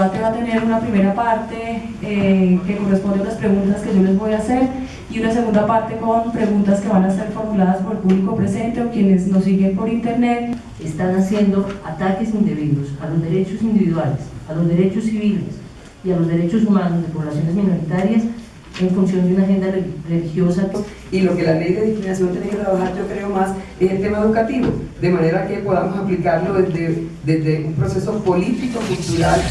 El debate va a tener una primera parte eh, que corresponde a las preguntas que yo les voy a hacer y una segunda parte con preguntas que van a ser formuladas por el público presente o quienes nos siguen por internet. Están haciendo ataques indebidos a los derechos individuales, a los derechos civiles y a los derechos humanos de poblaciones minoritarias en función de una agenda religiosa. Y lo que la ley de discriminación tiene que trabajar, yo creo más, es el tema educativo, de manera que podamos aplicarlo desde, desde un proceso político, cultural.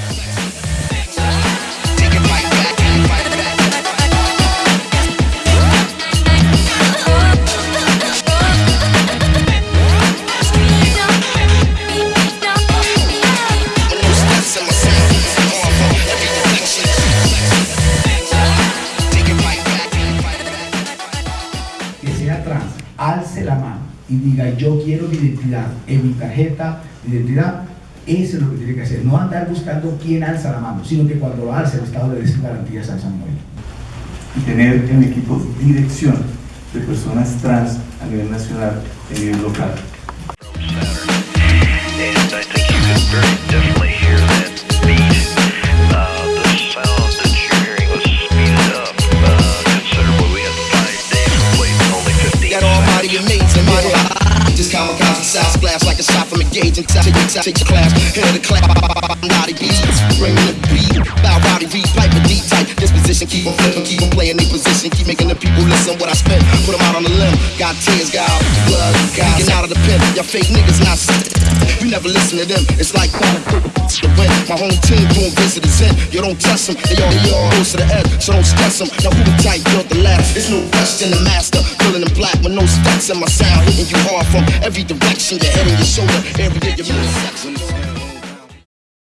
La mano y diga yo quiero mi identidad en mi tarjeta de identidad, eso es lo que tiene que hacer, no andar buscando quién alza la mano, sino que cuando lo alce el Estado le dé garantías a Samuel. Y tener en equipo dirección de personas trans a nivel nacional y a nivel local. Size glass like a shot from a gauge and take, take, take your class. Head of the class, body beats. Bringing the beat. Bow body beat, pipe a deep tight. Disposition, keep on flipping, keep on playing their position. Keep making the people listen what I spit. Put them out on the limb. Got tears, got blood. Getting out of the pen. Y'all fake niggas not You never listen to them. It's like the win. My home team doing visitors in. You don't trust them. They all, they all close to the edge. So don't stress them. Now who the type built the last? It's no question the master. Feeling in black with no stats in my sound from every direction, the head and the shoulder every day you're midsection.